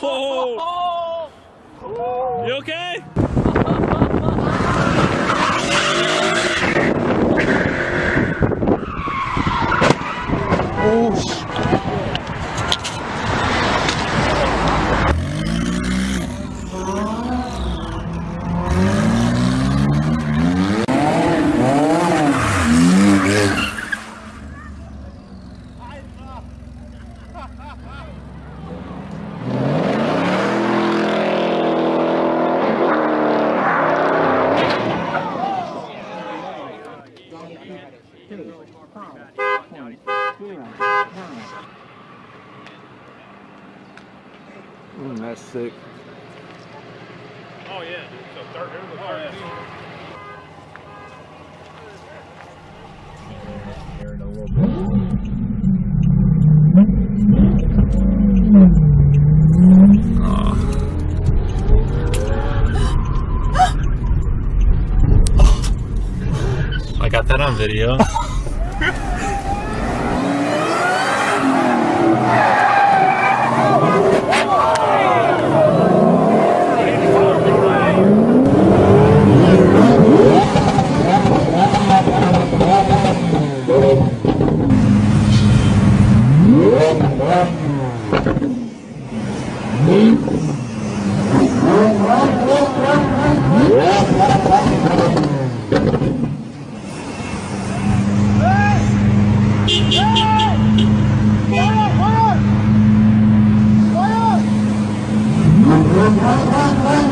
Oh! You okay? Mm, that's sick. Oh yeah. So third, it was a third. I got that on video. Run, run, run, run.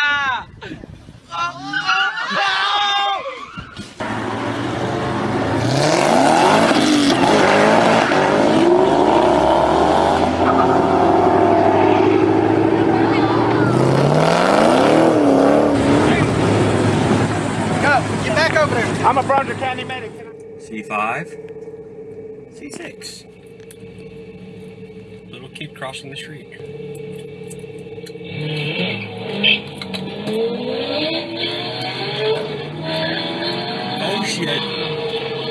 Bronzer County medic. C5, C6. Little kid crossing the street. Oh shit.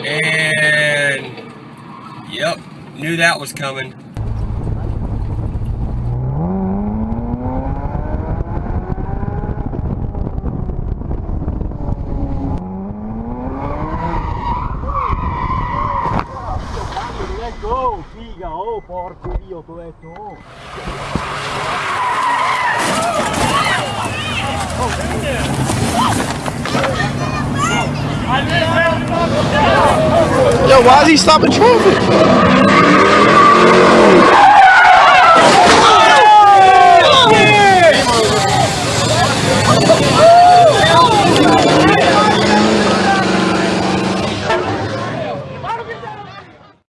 And yep, knew that was coming. Detto. Yo, why is he stopping traffic?